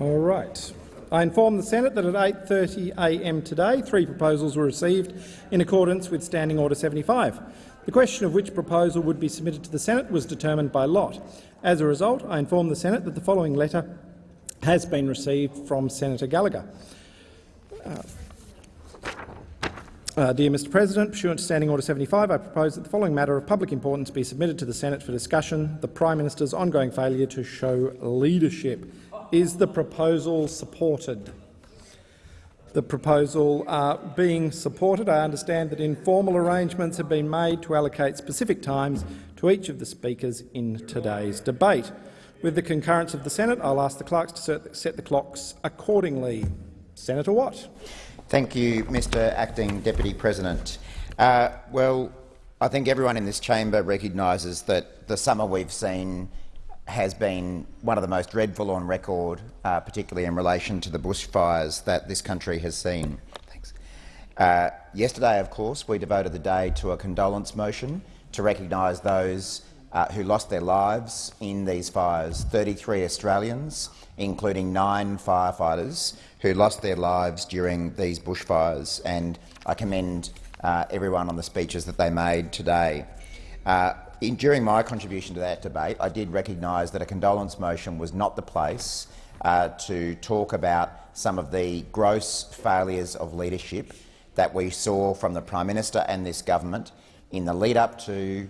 All right. I inform the Senate that at 8.30am today three proposals were received in accordance with Standing Order 75. The question of which proposal would be submitted to the Senate was determined by lot. As a result, I inform the Senate that the following letter has been received from Senator Gallagher. Uh, uh, dear Mr President, pursuant to Standing Order 75, I propose that the following matter of public importance be submitted to the Senate for discussion, the Prime Minister's ongoing failure to show leadership. Is the proposal supported? The proposal uh, being supported, I understand that informal arrangements have been made to allocate specific times to each of the speakers in today's debate. With the concurrence of the Senate, I'll ask the clerks to set the clocks accordingly. Senator Watt. Thank you, Mr Acting Deputy President. Uh, well, I think everyone in this chamber recognises that the summer we've seen has been one of the most dreadful on record, uh, particularly in relation to the bushfires that this country has seen. Uh, yesterday, of course, we devoted the day to a condolence motion to recognise those uh, who lost their lives in these fires, 33 Australians, including nine firefighters who lost their lives during these bushfires. And I commend uh, everyone on the speeches that they made today. In, during my contribution to that debate, I did recognise that a condolence motion was not the place uh, to talk about some of the gross failures of leadership that we saw from the Prime Minister and this government in the lead-up to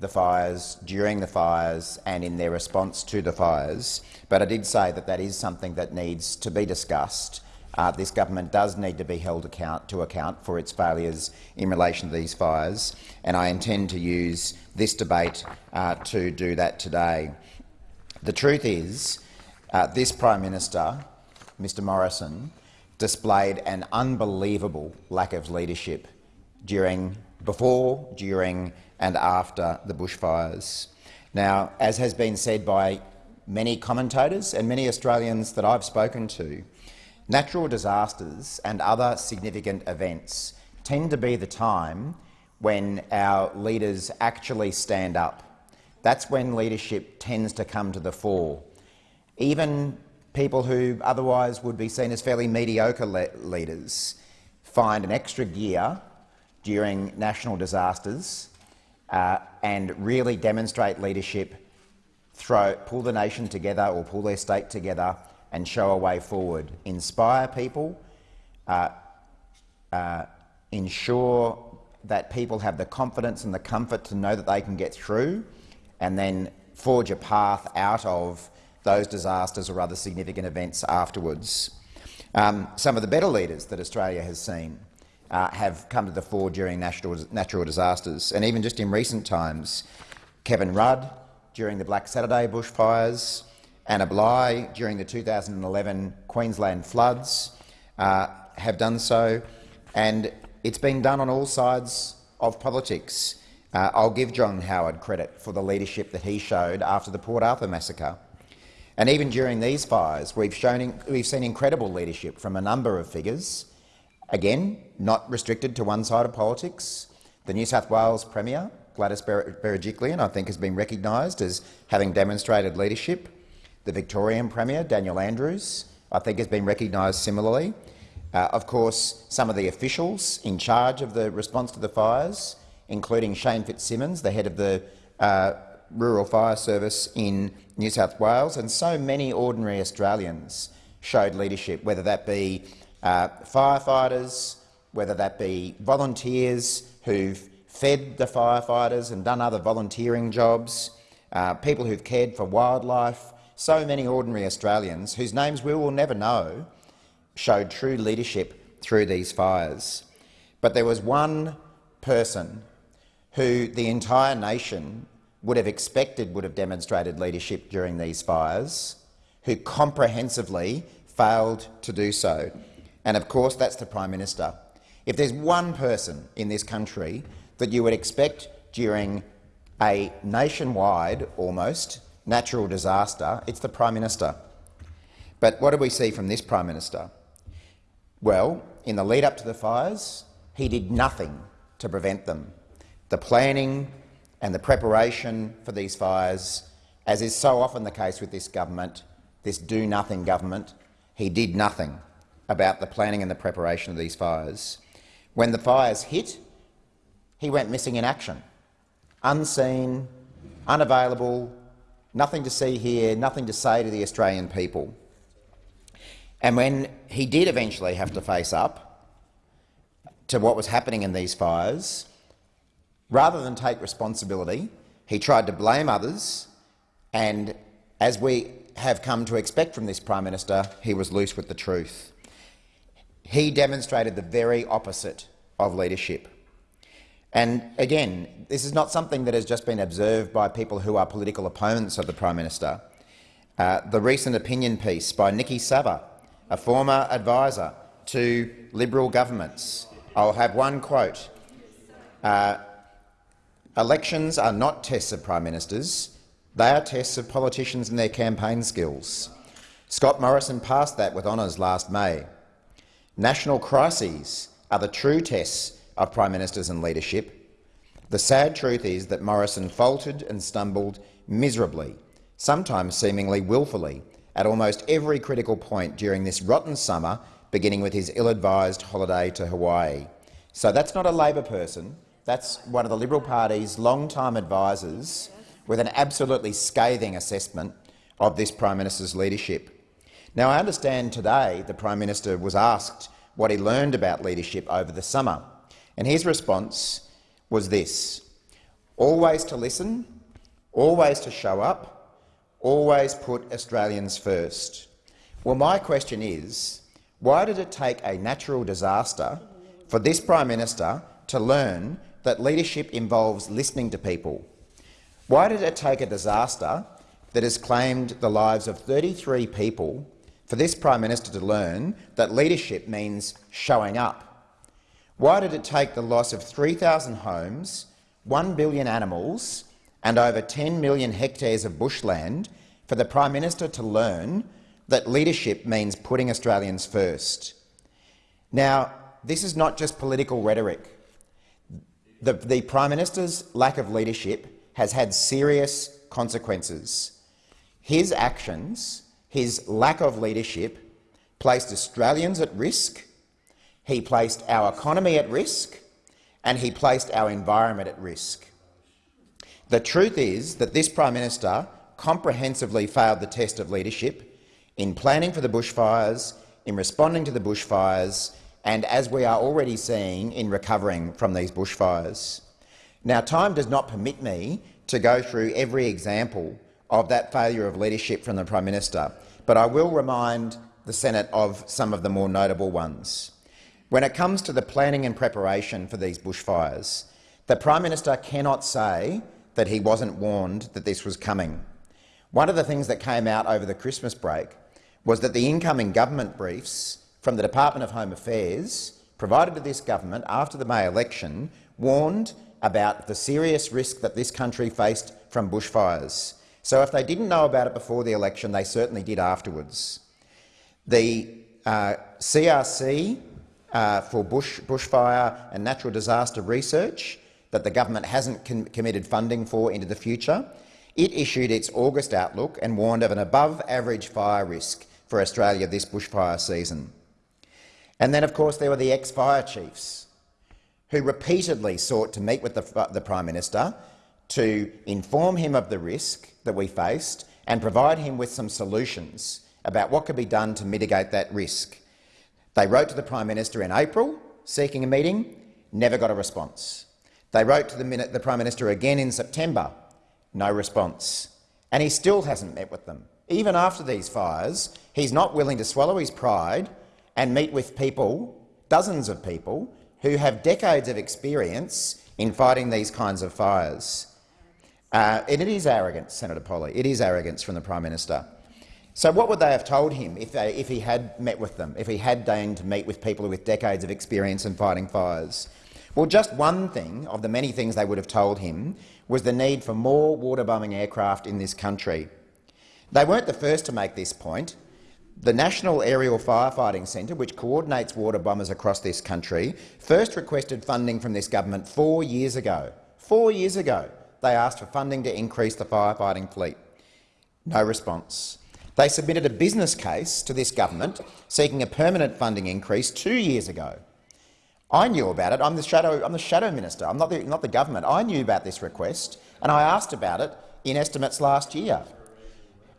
the fires, during the fires and in their response to the fires. But I did say that that is something that needs to be discussed uh, this government does need to be held account to account for its failures in relation to these fires, and I intend to use this debate uh, to do that today. The truth is, uh, this Prime Minister, Mr Morrison, displayed an unbelievable lack of leadership during, before, during and after the bushfires. Now, as has been said by many commentators and many Australians that I've spoken to, Natural disasters and other significant events tend to be the time when our leaders actually stand up. That's when leadership tends to come to the fore. Even people who otherwise would be seen as fairly mediocre le leaders find an extra gear during national disasters uh, and really demonstrate leadership, throw, pull the nation together or pull their state together and show a way forward. Inspire people, uh, uh, ensure that people have the confidence and the comfort to know that they can get through, and then forge a path out of those disasters or other significant events afterwards. Um, some of the better leaders that Australia has seen uh, have come to the fore during natural, natural disasters, and even just in recent times, Kevin Rudd during the Black Saturday bushfires, Anna Bligh during the 2011 Queensland floods uh, have done so, and it's been done on all sides of politics. Uh, I'll give John Howard credit for the leadership that he showed after the Port Arthur massacre. And even during these fires, we've, shown, we've seen incredible leadership from a number of figures, again, not restricted to one side of politics. The New South Wales Premier, Gladys Berejiklian, I think has been recognised as having demonstrated leadership. The Victorian Premier, Daniel Andrews, I think has been recognised similarly. Uh, of course, some of the officials in charge of the response to the fires, including Shane Fitzsimmons, the head of the uh, Rural Fire Service in New South Wales, and so many ordinary Australians showed leadership, whether that be uh, firefighters, whether that be volunteers who've fed the firefighters and done other volunteering jobs, uh, people who've cared for wildlife, so many ordinary Australians, whose names we will never know, showed true leadership through these fires. But there was one person who the entire nation would have expected would have demonstrated leadership during these fires, who comprehensively failed to do so. And of course that's the Prime Minister. If there's one person in this country that you would expect during a nationwide, almost, natural disaster, it's the Prime Minister. But what do we see from this Prime Minister? Well, in the lead-up to the fires, he did nothing to prevent them. The planning and the preparation for these fires, as is so often the case with this government, this do-nothing government, he did nothing about the planning and the preparation of these fires. When the fires hit, he went missing in action, unseen, unavailable, nothing to see here, nothing to say to the Australian people. And when he did eventually have to face up to what was happening in these fires, rather than take responsibility, he tried to blame others, and as we have come to expect from this Prime Minister, he was loose with the truth. He demonstrated the very opposite of leadership. And again, this is not something that has just been observed by people who are political opponents of the Prime Minister. Uh, the recent opinion piece by Niki Savva, a former advisor to Liberal governments, I'll have one quote. Uh, Elections are not tests of Prime Ministers. They are tests of politicians and their campaign skills. Scott Morrison passed that with honours last May. National crises are the true tests of Prime Ministers and leadership. The sad truth is that Morrison faltered and stumbled miserably, sometimes seemingly willfully, at almost every critical point during this rotten summer, beginning with his ill-advised holiday to Hawaii. So that's not a Labor person. That's one of the Liberal Party's long-time advisers with an absolutely scathing assessment of this Prime Minister's leadership. Now, I understand today the Prime Minister was asked what he learned about leadership over the summer, and his response was this. Always to listen, always to show up, always put Australians first. Well, my question is, why did it take a natural disaster for this Prime Minister to learn that leadership involves listening to people. Why did it take a disaster that has claimed the lives of 33 people for this Prime Minister to learn that leadership means showing up? Why did it take the loss of 3,000 homes, 1 billion animals and over 10 million hectares of bushland for the Prime Minister to learn that leadership means putting Australians first? Now, this is not just political rhetoric. The, the Prime Minister's lack of leadership has had serious consequences. His actions, his lack of leadership, placed Australians at risk, he placed our economy at risk, and he placed our environment at risk. The truth is that this Prime Minister comprehensively failed the test of leadership in planning for the bushfires, in responding to the bushfires and as we are already seeing in recovering from these bushfires. Now, time does not permit me to go through every example of that failure of leadership from the Prime Minister, but I will remind the Senate of some of the more notable ones. When it comes to the planning and preparation for these bushfires, the Prime Minister cannot say that he wasn't warned that this was coming. One of the things that came out over the Christmas break was that the incoming government briefs from the Department of Home Affairs provided to this government after the May election warned about the serious risk that this country faced from bushfires. So if they didn't know about it before the election, they certainly did afterwards. The uh, CRC uh, for bush, bushfire and natural disaster research that the government hasn't com committed funding for into the future, it issued its August outlook and warned of an above-average fire risk for Australia this bushfire season. And then, of course, there were the ex-fire chiefs who repeatedly sought to meet with the, the Prime Minister to inform him of the risk that we faced and provide him with some solutions about what could be done to mitigate that risk. They wrote to the Prime Minister in April seeking a meeting, never got a response. They wrote to the, the Prime Minister again in September, no response. And he still hasn't met with them. Even after these fires, he's not willing to swallow his pride and meet with people, dozens of people, who have decades of experience in fighting these kinds of fires. Uh, and it is arrogance, Senator Polley. It is arrogance from the Prime Minister. So what would they have told him if, they, if he had met with them, if he had deigned to meet with people with decades of experience in fighting fires? Well, just one thing of the many things they would have told him was the need for more water-bombing aircraft in this country. They weren't the first to make this point. The National Aerial Firefighting Centre, which coordinates water bombers across this country, first requested funding from this government four years ago. Four years ago, they asked for funding to increase the firefighting fleet. No response. They submitted a business case to this government seeking a permanent funding increase two years ago. I knew about it. I'm the shadow, I'm the shadow minister. I'm not the, not the government. I knew about this request, and I asked about it in estimates last year,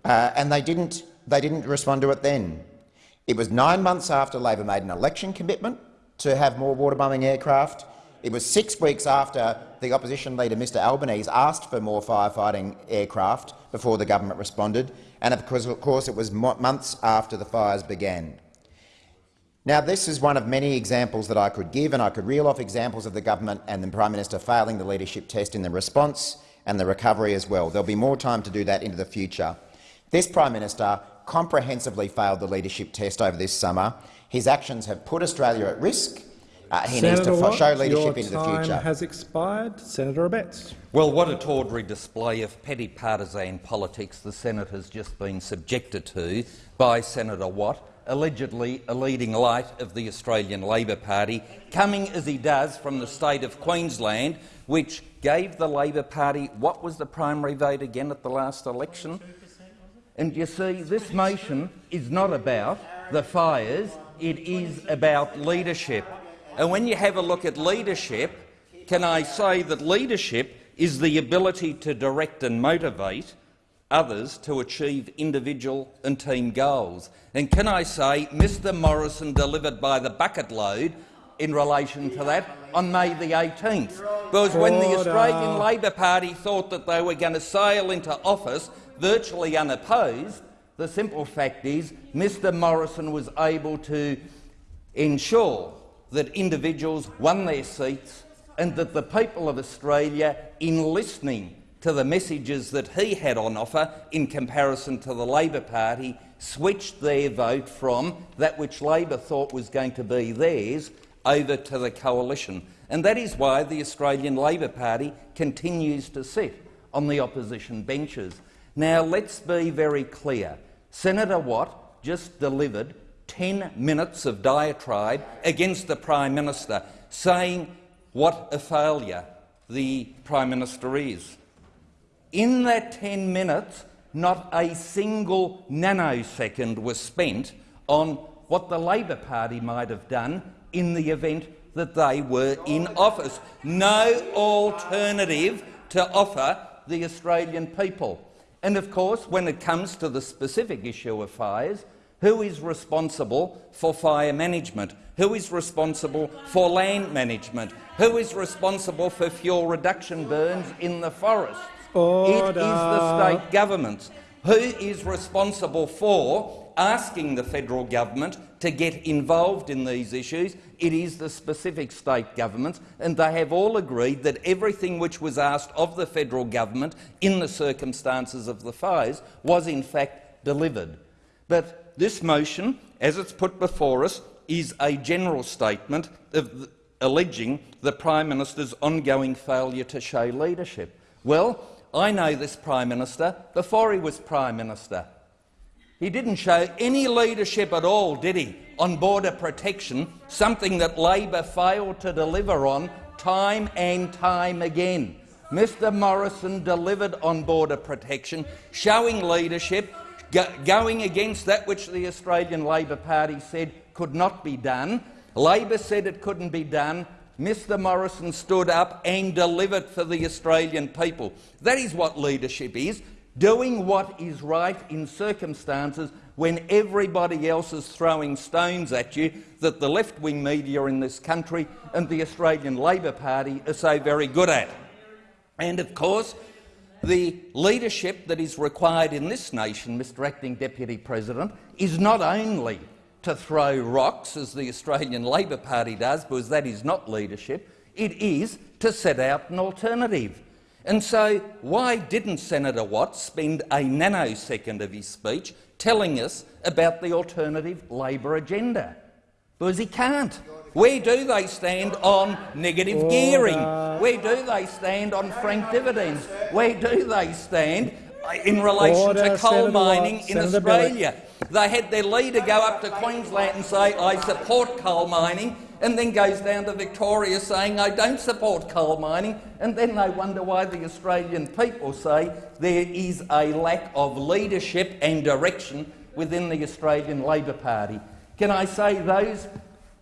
uh, and they didn't, they didn't respond to it then. It was nine months after Labor made an election commitment to have more water-bombing aircraft. It was six weeks after the opposition leader, Mr Albanese, asked for more firefighting aircraft before the government responded, and of course, it was months after the fires began. Now, this is one of many examples that I could give, and I could reel off examples of the government and the Prime Minister failing the leadership test in the response and the recovery as well. There'll be more time to do that into the future. This Prime Minister comprehensively failed the leadership test over this summer. His actions have put Australia at risk. Uh, he Senator needs to Watt, show leadership your into the time future. has expired. Senator Abetz. Well, what a tawdry display of petty partisan politics the Senate has just been subjected to by Senator Watt, allegedly a leading light of the Australian Labor Party, coming as he does from the state of Queensland, which gave the Labor Party what was the primary vote again at the last election? And you see, this motion is not about the fires, it is about leadership. And when you have a look at leadership, can I say that leadership is the ability to direct and motivate others to achieve individual and team goals. And can I say Mr Morrison delivered by the bucket load in relation to that on May the 18th. Because when the Australian Labor Party thought that they were going to sail into office virtually unopposed, the simple fact is Mr Morrison was able to ensure that individuals won their seats and that the people of Australia, in listening to the messages that he had on offer in comparison to the Labor Party, switched their vote from that which Labor thought was going to be theirs over to the coalition. And that is why the Australian Labor Party continues to sit on the opposition benches. Now, let's be very clear. Senator Watt just delivered 10 minutes of diatribe against the Prime Minister, saying what a failure the Prime Minister is. In that 10 minutes, not a single nanosecond was spent on what the Labor Party might have done in the event that they were in office. No alternative to offer the Australian people. And of course, when it comes to the specific issue of fires, who is responsible for fire management? Who is responsible for land management? Who is responsible for fuel reduction burns in the forests? It is the state governments. Who is responsible for asking the federal government to get involved in these issues? It is the specific state governments, and they have all agreed that everything which was asked of the federal government in the circumstances of the fires was in fact delivered. But this motion, as it's put before us, is a general statement of alleging the Prime Minister's ongoing failure to show leadership. Well, I know this Prime Minister before he was Prime Minister. He didn't show any leadership at all, did he, on border protection, something that Labor failed to deliver on time and time again. Mr Morrison delivered on border protection, showing leadership, go going against that which the Australian Labor Party said could not be done. Labor said it couldn't be done. Mr Morrison stood up and delivered for the Australian people. That is what leadership is doing what is right in circumstances when everybody else is throwing stones at you that the left-wing media in this country and the Australian Labor Party are so very good at. And of course, the leadership that is required in this nation, Mr Acting Deputy President, is not only to throw rocks, as the Australian Labor Party does, because that is not leadership, it is to set out an alternative. And so why didn't Senator Watts spend a nanosecond of his speech telling us about the alternative Labor agenda? Because he can't. Where do they stand on negative gearing? Where do they stand on frank dividends? Where do they stand in relation Order, to coal Senator mining Watt. in Senator Australia? They had their leader go up to Queensland and say, I support coal mining, and then goes down to Victoria saying, I don't support coal mining, and then they wonder why the Australian people say there is a lack of leadership and direction within the Australian Labor Party. Can I say those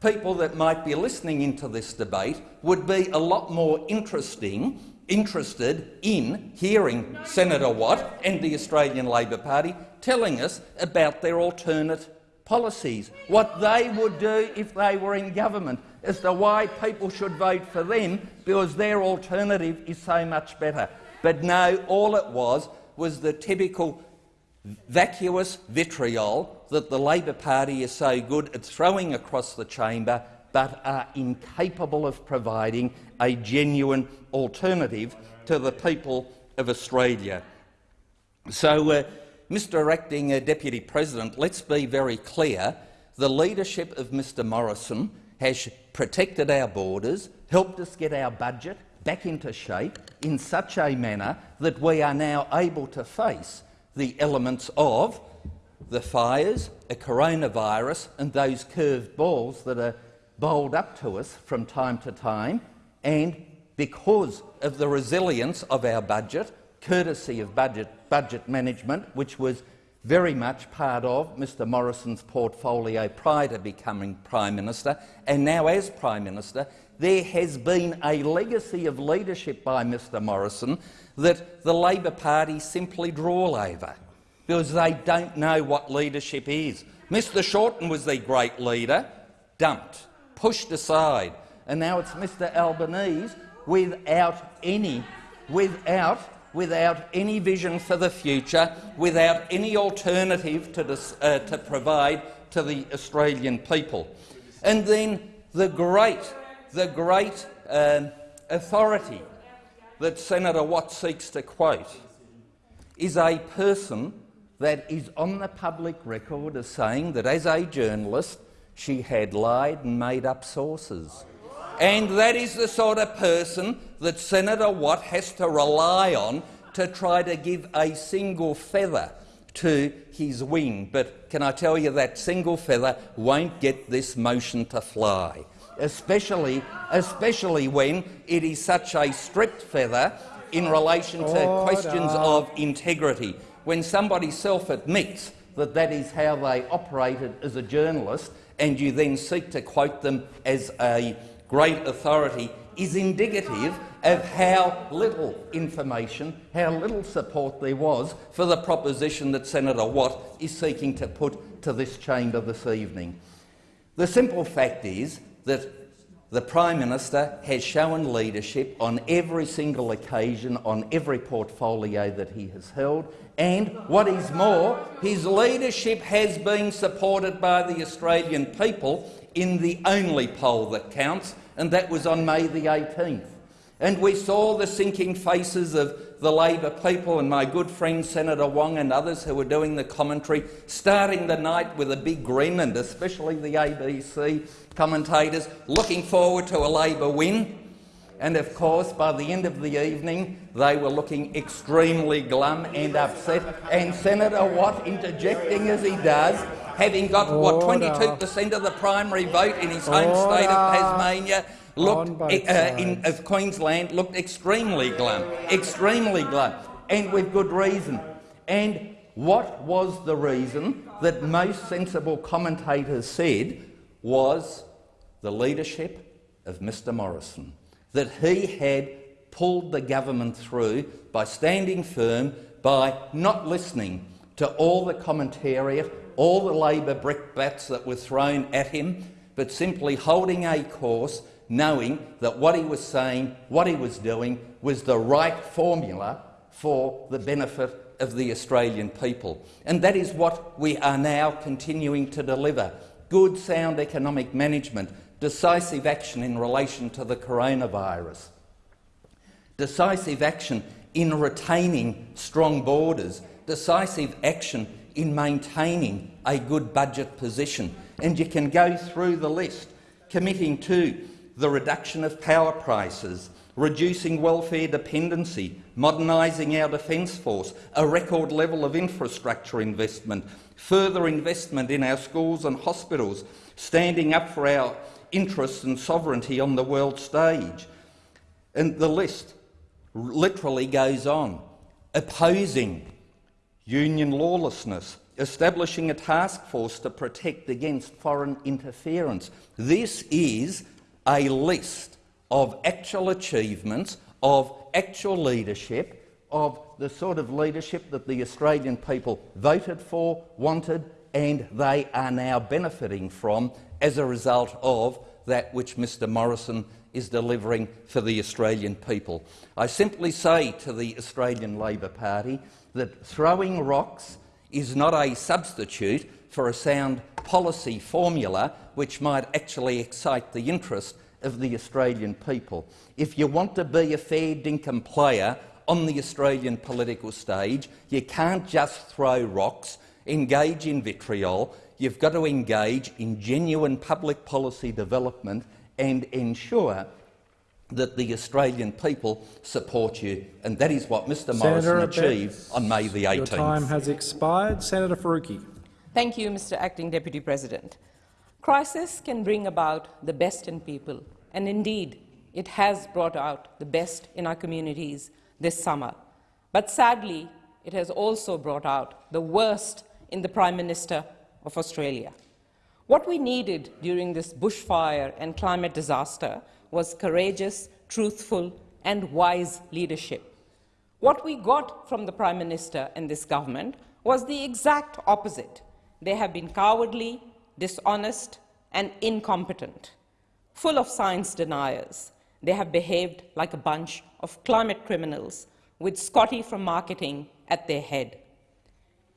people that might be listening into this debate would be a lot more interesting interested in hearing Senator Watt and the Australian Labor Party telling us about their alternate policies, what they would do if they were in government, as to why people should vote for them because their alternative is so much better. But no, all it was was the typical vacuous vitriol that the Labor Party is so good at throwing across the chamber but are incapable of providing a genuine alternative to the people of Australia. So, uh, Mr Acting uh, Deputy President, let's be very clear. The leadership of Mr Morrison has protected our borders, helped us get our budget back into shape in such a manner that we are now able to face the elements of the fires, a coronavirus and those curved balls that are bowled up to us from time to time, and because of the resilience of our budget, courtesy of budget, budget management, which was very much part of Mr Morrison's portfolio prior to becoming Prime Minister, and now as Prime Minister, there has been a legacy of leadership by Mr Morrison that the Labor Party simply drawl over because they don't know what leadership is. Mr Shorten was the great leader, dumped, pushed aside, and now it's Mr Albanese without any, without, without any vision for the future, without any alternative to, uh, to provide to the Australian people. And then the great, the great um, authority that Senator Watt seeks to quote is a person that is on the public record as saying that as a journalist she had lied and made up sources. And that is the sort of person that Senator Watt has to rely on to try to give a single feather to his wing. But can I tell you that single feather won't get this motion to fly, especially, especially when it is such a stripped feather in relation to Order. questions of integrity when somebody self-admits that that is how they operated as a journalist and you then seek to quote them as a great authority is indicative of how little information, how little support there was for the proposition that Senator Watt is seeking to put to this chamber this evening. The simple fact is that the Prime Minister has shown leadership on every single occasion, on every portfolio that he has held, and what is more, his leadership has been supported by the Australian people in the only poll that counts, and that was on May the 18th. And we saw the sinking faces of the Labor people and my good friend Senator Wong and others who were doing the commentary, starting the night with a big grin, and especially the ABC commentators, looking forward to a Labor win. And of course, by the end of the evening, they were looking extremely glum and upset. And Senator Watt, interjecting as he does, having got what 22% of the primary vote in his home state of Tasmania, looked uh, in, of Queensland looked extremely glum, extremely glum, and with good reason. And what was the reason that most sensible commentators said was the leadership of Mr Morrison, that he had pulled the government through by standing firm, by not listening to all the commentariat, all the Labor brickbats that were thrown at him, but simply holding a course knowing that what he was saying, what he was doing, was the right formula for the benefit of the Australian people. And that is what we are now continuing to deliver. Good, sound economic management, decisive action in relation to the coronavirus, decisive action in retaining strong borders, decisive action in maintaining a good budget position. And you can go through the list, committing to the reduction of power prices, reducing welfare dependency, modernising our defence force, a record level of infrastructure investment, further investment in our schools and hospitals, standing up for our interests and sovereignty on the world stage. And the list literally goes on. Opposing union lawlessness, establishing a task force to protect against foreign interference. This is a list of actual achievements, of actual leadership, of the sort of leadership that the Australian people voted for, wanted, and they are now benefiting from as a result of that which Mr Morrison is delivering for the Australian people. I simply say to the Australian Labor Party that throwing rocks is not a substitute for a sound policy formula which might actually excite the interest of the Australian people. If you want to be a fair dinkum player on the Australian political stage, you can't just throw rocks, engage in vitriol, you've got to engage in genuine public policy development and ensure that the Australian people support you, and that is what Mr Senator Morrison achieved Abetz, on May the 18th. Your time has expired. Senator Faruqi. Thank you, Mr Acting Deputy President. Crisis can bring about the best in people, and indeed, it has brought out the best in our communities this summer. But sadly, it has also brought out the worst in the Prime Minister of Australia. What we needed during this bushfire and climate disaster was courageous, truthful and wise leadership. What we got from the Prime Minister and this government was the exact opposite. They have been cowardly, dishonest and incompetent. Full of science deniers, they have behaved like a bunch of climate criminals with Scotty from marketing at their head.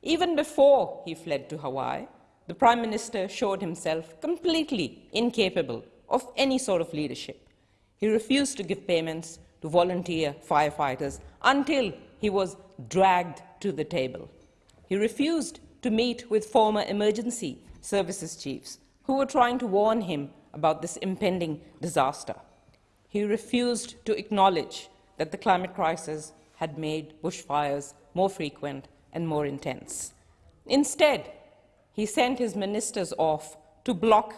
Even before he fled to Hawaii, the Prime Minister showed himself completely incapable of any sort of leadership. He refused to give payments to volunteer firefighters until he was dragged to the table. He refused to meet with former emergency services chiefs who were trying to warn him about this impending disaster. He refused to acknowledge that the climate crisis had made bushfires more frequent and more intense. Instead, he sent his ministers off to block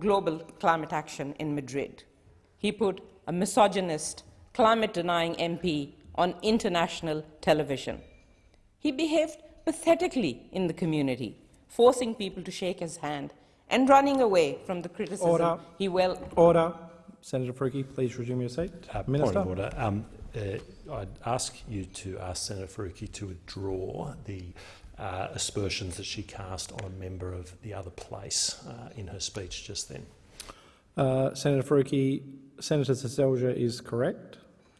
global climate action in Madrid. He put a misogynist, climate-denying MP on international television. He behaved pathetically in the community, forcing people to shake his hand and running away from the criticism Order. he well... Order. Senator Faruqi, please resume your seat. Uh, Minister. Point of order. Um, uh, I'd ask you to ask Senator Faruqi to withdraw the uh, aspersions that she cast on a member of the other place uh, in her speech just then. Uh, Senator Faruqi, Senator Seselja is correct.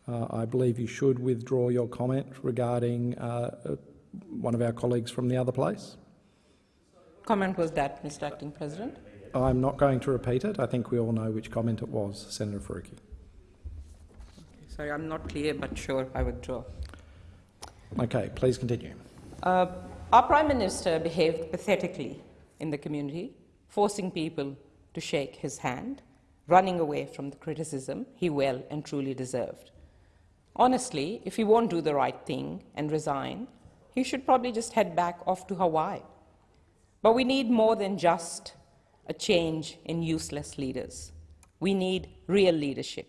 Uh, I believe you should withdraw your comment regarding uh, uh, one of our colleagues from the other place. Comment was that, Mr Acting President? I'm not going to repeat it. I think we all know which comment it was, Senator Faruqi. Sorry, I'm not clear, but sure, I withdraw. Okay, please continue. Uh, our Prime Minister behaved pathetically in the community, forcing people to shake his hand, running away from the criticism he well and truly deserved. Honestly, if he won't do the right thing and resign, he should probably just head back off to Hawaii. But we need more than just a change in useless leaders. We need real leadership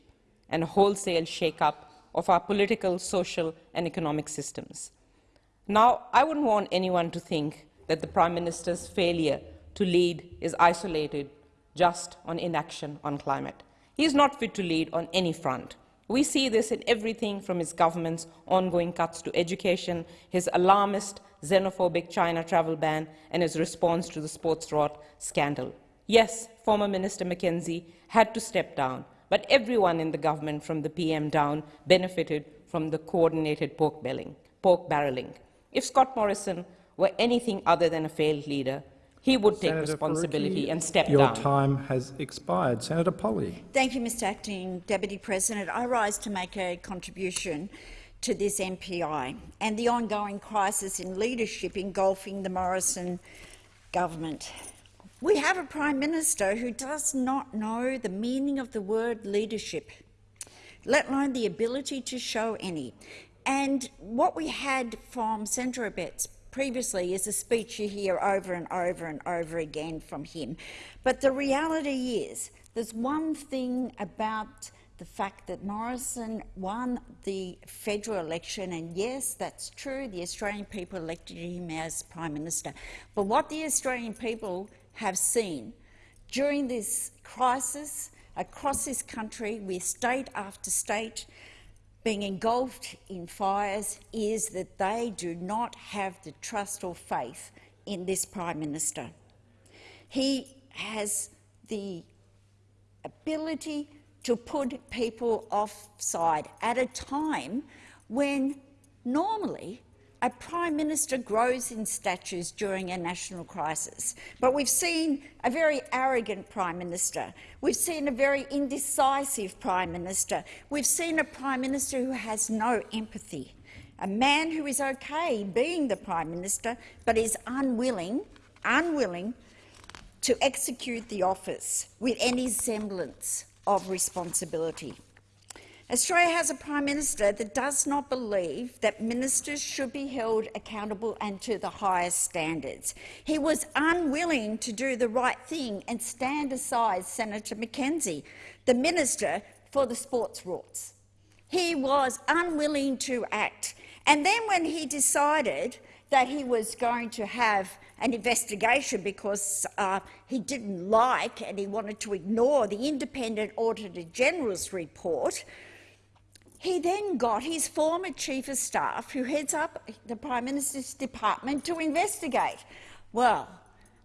and a wholesale shake-up of our political, social and economic systems. Now, I wouldn't want anyone to think that the Prime Minister's failure to lead is isolated just on inaction on climate. He is not fit to lead on any front. We see this in everything from his government's ongoing cuts to education, his alarmist, xenophobic China travel ban, and his response to the sports rort scandal. Yes, former Minister McKenzie had to step down, but everyone in the government from the PM down benefited from the coordinated pork, belling, pork barreling. If Scott Morrison were anything other than a failed leader, he would take Senator responsibility Faruqi, and step your down. Your time has expired. Senator Polley. Thank you, Mr Acting Deputy President. I rise to make a contribution to this MPI and the ongoing crisis in leadership engulfing the Morrison government. We have a Prime Minister who does not know the meaning of the word leadership, let alone the ability to show any. And what we had from Senator Abetz previously is a speech you hear over and over and over again from him. But the reality is there's one thing about the fact that Morrison won the federal election, and yes, that's true, the Australian people elected him as Prime Minister. But what the Australian people have seen during this crisis across this country, with state after state being engulfed in fires, is that they do not have the trust or faith in this Prime Minister. He has the ability to put people offside at a time when normally a Prime Minister grows in statures during a national crisis. But we've seen a very arrogant Prime Minister. We've seen a very indecisive Prime Minister. We've seen a Prime Minister who has no empathy. A man who is okay being the Prime Minister but is unwilling, unwilling to execute the office with any semblance of responsibility. Australia has a Prime Minister that does not believe that ministers should be held accountable and to the highest standards. He was unwilling to do the right thing and stand aside Senator McKenzie, the Minister for the Sports Rorts. He was unwilling to act. And then when he decided that he was going to have an investigation because uh, he didn't like and he wanted to ignore the independent Auditor General's report, he then got his former Chief of Staff, who heads up the Prime Minister's department, to investigate. Well,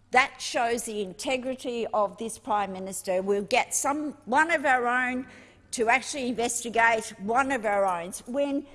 that shows the integrity of this Prime Minister. We'll get some, one of our own to actually investigate one of our own when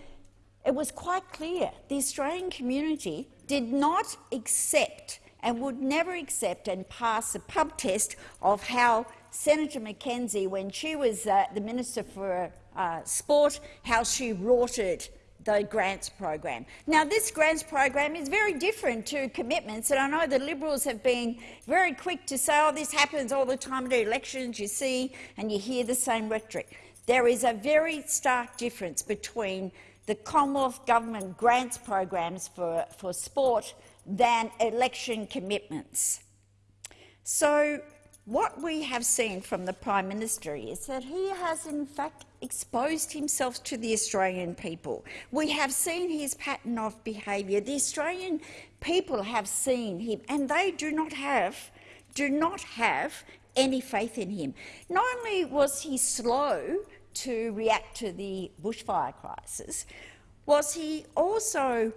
it was quite clear the Australian community did not accept and would never accept and pass a pub test of how Senator McKenzie, when she was uh, the Minister for uh, Sport, how she rorted the grants program. Now, this grants program is very different to commitments, and I know the Liberals have been very quick to say, oh, this happens all the time at elections, you see, and you hear the same rhetoric. There is a very stark difference between the Commonwealth Government grants programs for, for sport than election commitments. So what we have seen from the Prime Minister is that he has in fact exposed himself to the Australian people. We have seen his pattern of behaviour. The Australian people have seen him and they do not have, do not have any faith in him. Not only was he slow to react to the bushfire crisis, was he also,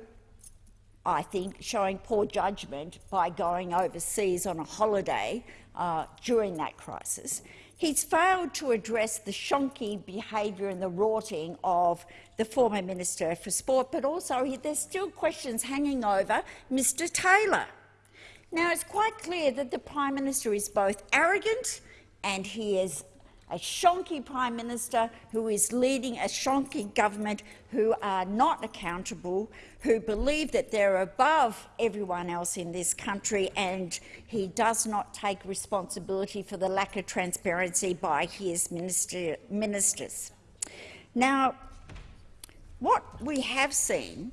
I think, showing poor judgment by going overseas on a holiday uh, during that crisis. He's failed to address the shonky behaviour and the rorting of the former Minister for Sport, but also he, there's still questions hanging over Mr Taylor. Now, it's quite clear that the Prime Minister is both arrogant and he is a shonky Prime Minister who is leading a shonky government who are not accountable, who believe that they're above everyone else in this country, and he does not take responsibility for the lack of transparency by his minister, ministers. Now, what we have seen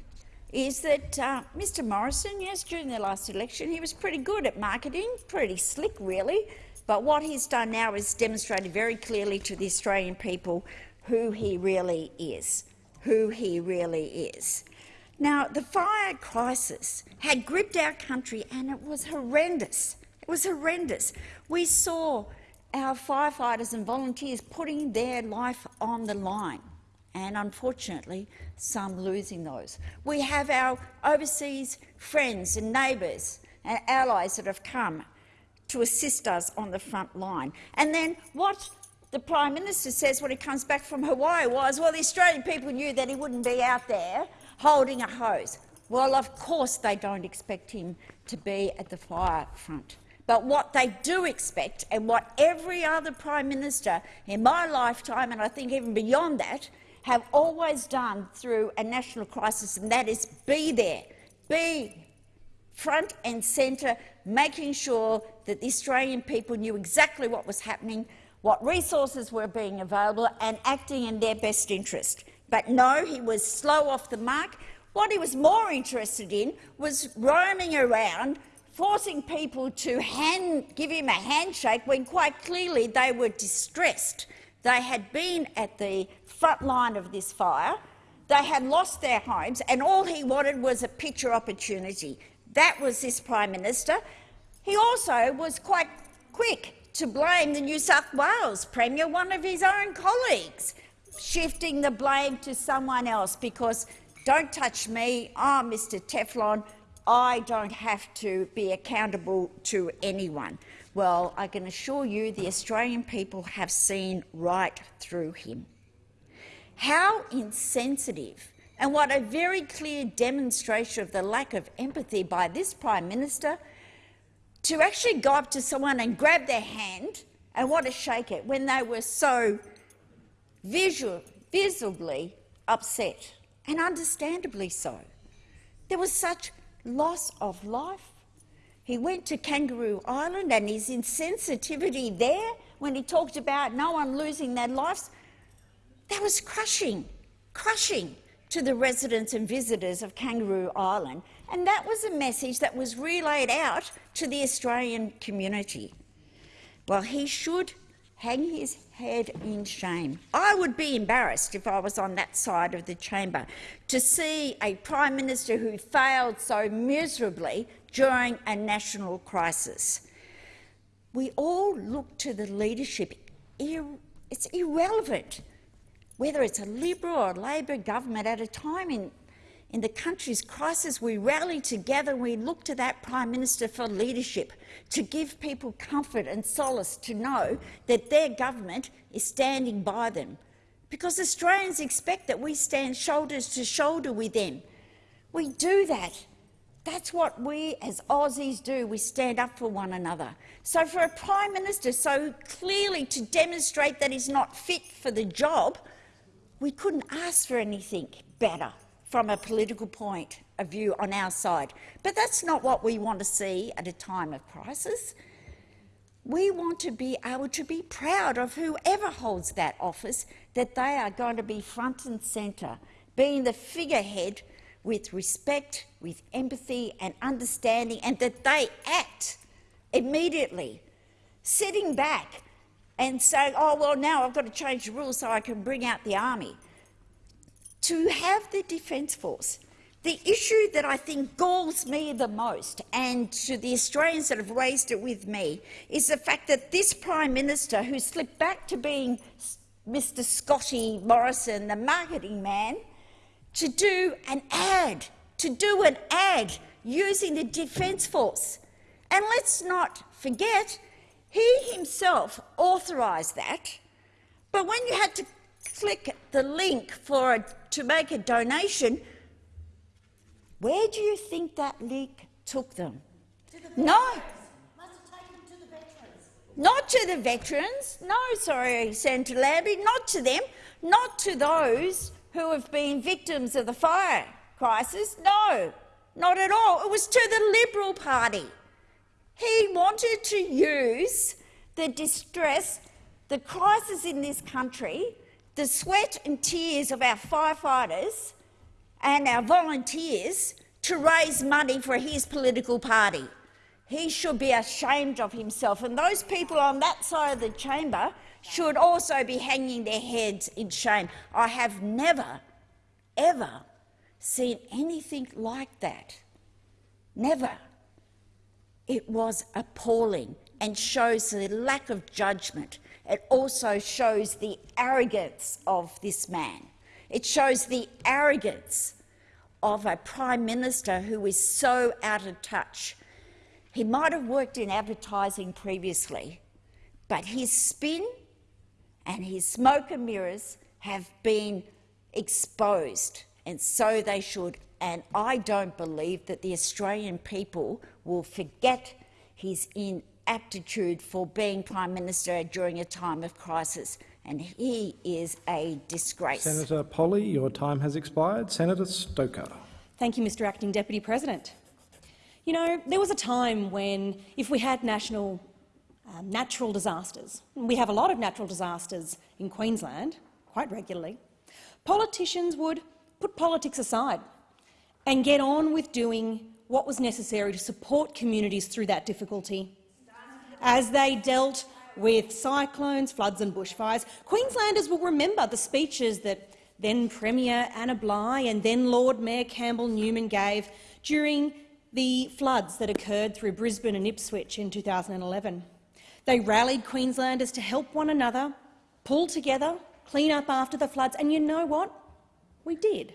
is that uh, Mr Morrison, yes, during the last election, he was pretty good at marketing, pretty slick, really, but what he's done now is demonstrated very clearly to the Australian people who he really is, who he really is. Now, the fire crisis had gripped our country and it was horrendous. It was horrendous. We saw our firefighters and volunteers putting their life on the line and unfortunately some losing those. We have our overseas friends and neighbours and allies that have come to assist us on the front line. And then what the Prime Minister says when he comes back from Hawaii was, well, the Australian people knew that he wouldn't be out there holding a hose. Well, of course they don't expect him to be at the fire front. But what they do expect, and what every other Prime Minister in my lifetime, and I think even beyond that, have always done through a national crisis, and that is be there, be front and centre, making sure that the Australian people knew exactly what was happening, what resources were being available and acting in their best interest. But no, he was slow off the mark. What he was more interested in was roaming around, forcing people to hand, give him a handshake when quite clearly they were distressed. They had been at the front line of this fire, they had lost their homes, and all he wanted was a picture opportunity. That was this Prime Minister. He also was quite quick to blame the New South Wales Premier, one of his own colleagues, shifting the blame to someone else because don't touch me, ah, I'm Mr Teflon, I don't have to be accountable to anyone. Well, I can assure you the Australian people have seen right through him. How insensitive and what a very clear demonstration of the lack of empathy by this Prime Minister to actually go up to someone and grab their hand and want to shake it when they were so visual, visibly upset, and understandably so. There was such loss of life. He went to Kangaroo Island and his insensitivity there when he talked about no one losing their lives, that was crushing, crushing to the residents and visitors of Kangaroo Island, and that was a message that was relayed out to the Australian community. Well, he should hang his head in shame. I would be embarrassed if I was on that side of the chamber to see a Prime Minister who failed so miserably during a national crisis. We all look to the leadership. It's irrelevant whether it's a Liberal or Labor government, at a time in, in the country's crisis, we rally together and we look to that Prime Minister for leadership, to give people comfort and solace to know that their government is standing by them. Because Australians expect that we stand shoulders to shoulder with them. We do that. That's what we as Aussies do. We stand up for one another. So for a Prime Minister so clearly to demonstrate that he's not fit for the job, we couldn't ask for anything better from a political point of view on our side. But that's not what we want to see at a time of crisis. We want to be able to be proud of whoever holds that office, that they are going to be front and centre, being the figurehead with respect, with empathy and understanding, and that they act immediately, sitting back and say, oh, well, now I've got to change the rules so I can bring out the army. To have the Defence Force, the issue that I think galls me the most, and to the Australians that have raised it with me, is the fact that this Prime Minister, who slipped back to being Mr Scotty Morrison, the marketing man, to do an ad, to do an ad using the Defence Force. And let's not forget he himself authorised that, but when you had to click the link for a, to make a donation, where do you think that link took them? To the no. Not to the veterans. No, sorry, Senator Lambie, not to them. Not to those who have been victims of the fire crisis. No, not at all. It was to the Liberal Party. He wanted to use the distress, the crisis in this country, the sweat and tears of our firefighters and our volunteers to raise money for his political party. He should be ashamed of himself, and those people on that side of the chamber should also be hanging their heads in shame. I have never, ever seen anything like that. Never. It was appalling and shows the lack of judgment. It also shows the arrogance of this man. It shows the arrogance of a Prime Minister who is so out of touch. He might have worked in advertising previously, but his spin and his smoke and mirrors have been exposed, and so they should and I don't believe that the Australian people will forget his inaptitude for being Prime Minister during a time of crisis, and he is a disgrace. Senator Polley, your time has expired. Senator Stoker. Thank you, Mr Acting Deputy President. You know, there was a time when if we had national um, natural disasters, we have a lot of natural disasters in Queensland, quite regularly, politicians would put politics aside and get on with doing what was necessary to support communities through that difficulty. As they dealt with cyclones, floods and bushfires, Queenslanders will remember the speeches that then Premier Anna Bligh and then Lord Mayor Campbell Newman gave during the floods that occurred through Brisbane and Ipswich in 2011. They rallied Queenslanders to help one another, pull together, clean up after the floods, and you know what? We did.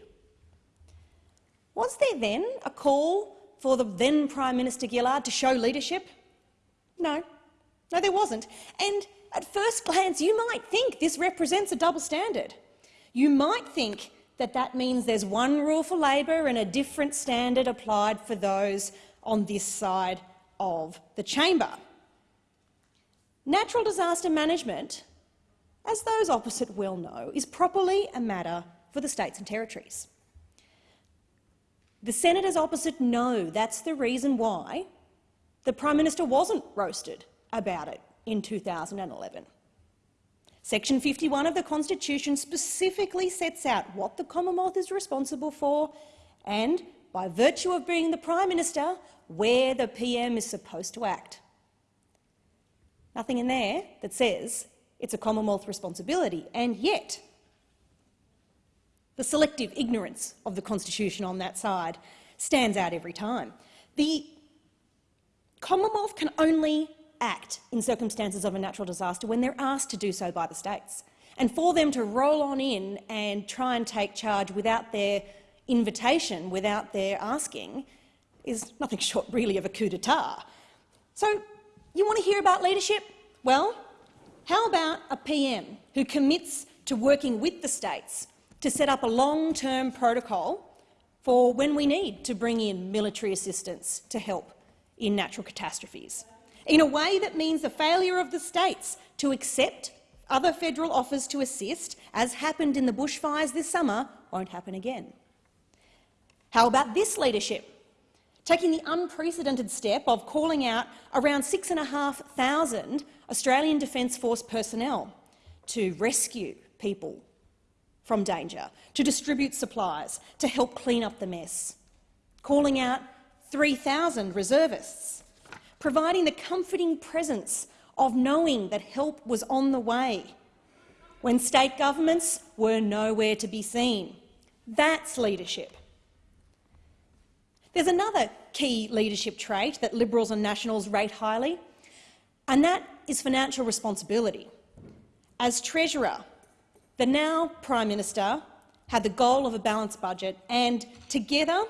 Was there then a call for the then Prime Minister Gillard to show leadership? No. No, there wasn't. And at first glance, you might think this represents a double standard. You might think that that means there's one rule for Labor and a different standard applied for those on this side of the chamber. Natural disaster management, as those opposite well know, is properly a matter for the states and territories. The senators opposite know that's the reason why the Prime Minister wasn't roasted about it in 2011. Section 51 of the Constitution specifically sets out what the Commonwealth is responsible for and, by virtue of being the Prime Minister, where the PM is supposed to act. Nothing in there that says it's a Commonwealth responsibility, and yet the selective ignorance of the Constitution on that side stands out every time. The Commonwealth can only act in circumstances of a natural disaster when they're asked to do so by the states. And for them to roll on in and try and take charge without their invitation, without their asking, is nothing short really of a coup d'etat. So you want to hear about leadership? Well, how about a PM who commits to working with the states to set up a long-term protocol for when we need to bring in military assistance to help in natural catastrophes, in a way that means the failure of the states to accept other federal offers to assist, as happened in the bushfires this summer, won't happen again. How about this leadership? Taking the unprecedented step of calling out around 6,500 Australian Defence Force personnel to rescue people from danger, to distribute supplies, to help clean up the mess, calling out 3,000 reservists, providing the comforting presence of knowing that help was on the way when state governments were nowhere to be seen. That's leadership. There's another key leadership trait that Liberals and Nationals rate highly, and that is financial responsibility. As Treasurer, the now Prime Minister had the goal of a balanced budget, and together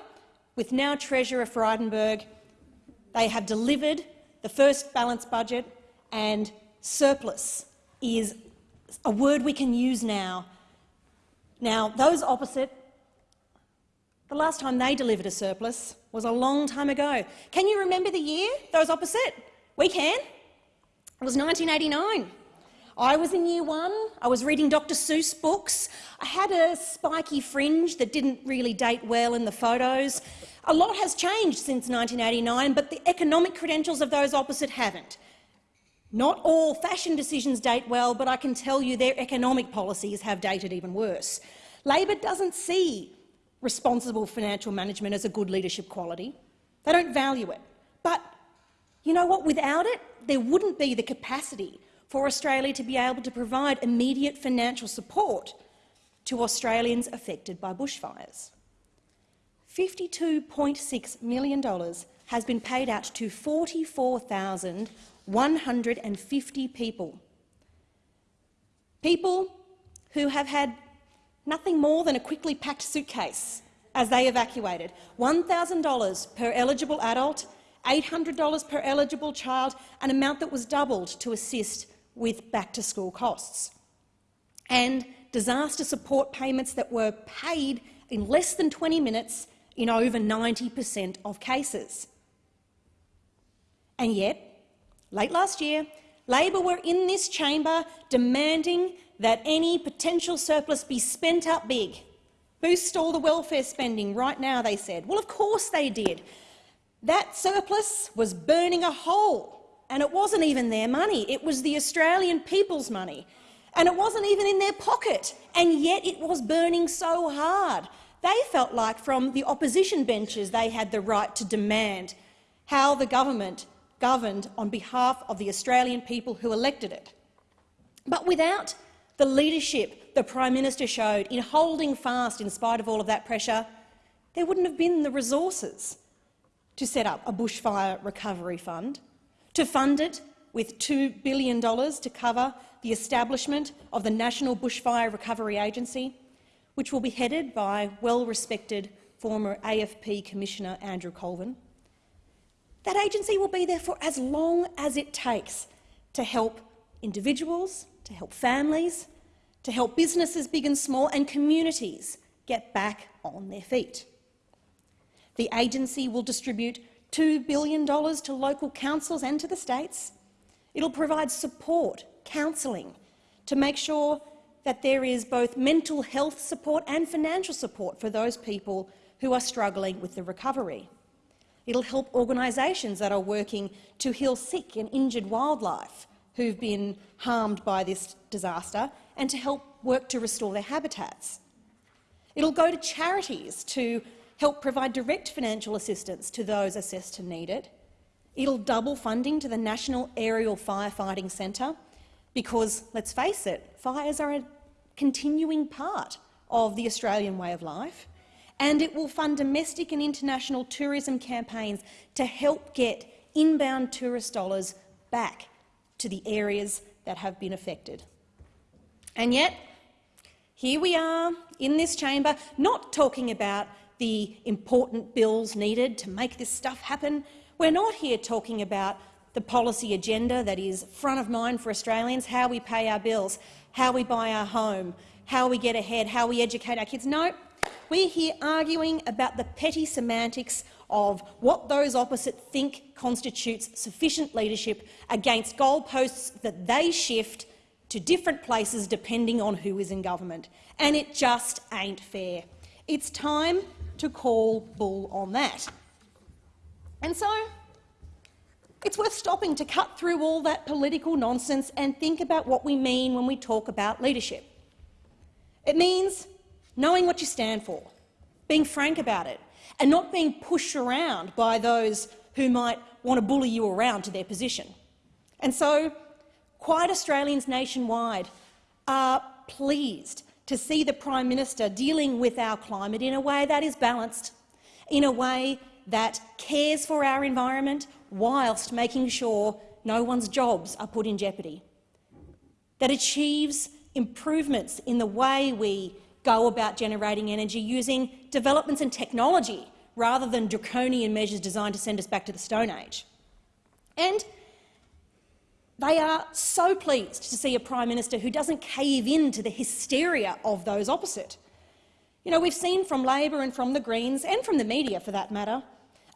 with now Treasurer Frydenberg, they have delivered the first balanced budget, and surplus is a word we can use now. Now, those opposite, the last time they delivered a surplus was a long time ago. Can you remember the year, those opposite? We can. It was 1989. I was in year one, I was reading Dr Seuss books, I had a spiky fringe that didn't really date well in the photos. A lot has changed since 1989, but the economic credentials of those opposite haven't. Not all fashion decisions date well, but I can tell you their economic policies have dated even worse. Labor doesn't see responsible financial management as a good leadership quality. They don't value it. But you know what? Without it, there wouldn't be the capacity for Australia to be able to provide immediate financial support to Australians affected by bushfires. $52.6 million has been paid out to 44,150 people. People who have had nothing more than a quickly packed suitcase as they evacuated, $1,000 per eligible adult, $800 per eligible child, an amount that was doubled to assist with back-to-school costs, and disaster support payments that were paid in less than 20 minutes in over 90 per cent of cases. And yet, late last year, Labor were in this chamber demanding that any potential surplus be spent up big. Boost all the welfare spending right now, they said. Well, of course they did. That surplus was burning a hole and it wasn't even their money, it was the Australian people's money. And it wasn't even in their pocket, and yet it was burning so hard they felt like from the opposition benches they had the right to demand how the government governed on behalf of the Australian people who elected it. But without the leadership the Prime Minister showed in holding fast in spite of all of that pressure, there wouldn't have been the resources to set up a bushfire recovery fund, to fund it with $2 billion to cover the establishment of the National Bushfire Recovery Agency, which will be headed by well-respected former AFP Commissioner Andrew Colvin. That agency will be there for as long as it takes to help individuals, to help families, to help businesses big and small and communities get back on their feet. The agency will distribute $2 billion to local councils and to the states. It'll provide support, counselling, to make sure that there is both mental health support and financial support for those people who are struggling with the recovery. It'll help organisations that are working to heal sick and injured wildlife who've been harmed by this disaster and to help work to restore their habitats. It'll go to charities to help provide direct financial assistance to those assessed to need it. It'll double funding to the National Aerial Firefighting Centre because, let's face it, fires are a continuing part of the Australian way of life. And it will fund domestic and international tourism campaigns to help get inbound tourist dollars back to the areas that have been affected. And yet, here we are in this chamber, not talking about the important bills needed to make this stuff happen. We're not here talking about the policy agenda that is front of mind for Australians, how we pay our bills, how we buy our home, how we get ahead, how we educate our kids. No, we're here arguing about the petty semantics of what those opposite think constitutes sufficient leadership against goalposts that they shift to different places depending on who is in government. And it just ain't fair. It's time to call bull on that. And so it's worth stopping to cut through all that political nonsense and think about what we mean when we talk about leadership. It means knowing what you stand for, being frank about it, and not being pushed around by those who might want to bully you around to their position. And so, quiet Australians nationwide are pleased to see the Prime Minister dealing with our climate in a way that is balanced, in a way that cares for our environment whilst making sure no one's jobs are put in jeopardy, that achieves improvements in the way we go about generating energy using developments in technology rather than draconian measures designed to send us back to the Stone Age. And they are so pleased to see a Prime Minister who doesn't cave in to the hysteria of those opposite. You know, we've seen from Labor and from the Greens, and from the media for that matter,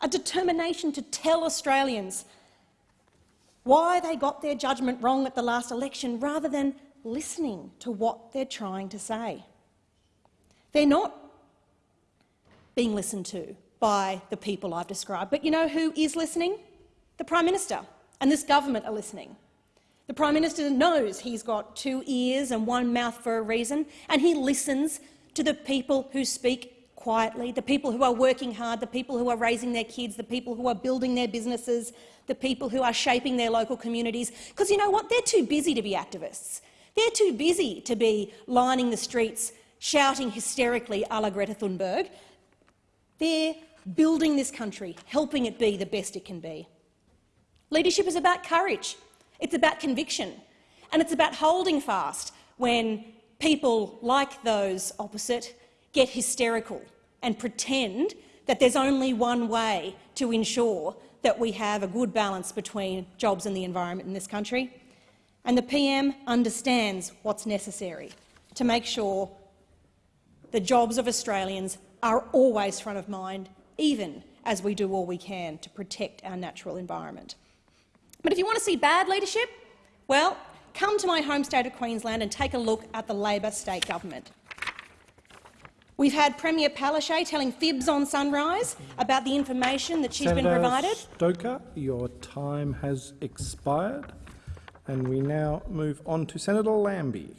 a determination to tell Australians why they got their judgment wrong at the last election rather than listening to what they're trying to say. They're not being listened to by the people I've described, but you know who is listening? The Prime Minister and this government are listening. The Prime Minister knows he's got two ears and one mouth for a reason, and he listens to the people who speak quietly, the people who are working hard, the people who are raising their kids, the people who are building their businesses, the people who are shaping their local communities. Because you know what? They're too busy to be activists. They're too busy to be lining the streets, shouting hysterically a la Greta Thunberg. They're building this country, helping it be the best it can be. Leadership is about courage. It's about conviction, and it's about holding fast when people like those opposite get hysterical and pretend that there's only one way to ensure that we have a good balance between jobs and the environment in this country. And the PM understands what's necessary to make sure the jobs of Australians are always front of mind, even as we do all we can to protect our natural environment. But if you want to see bad leadership, well, come to my home state of Queensland and take a look at the Labor state government. We've had Premier Palaszczuk telling fibs on Sunrise about the information that she's Senator been provided. Stoker, your time has expired, and we now move on to Senator Lambie.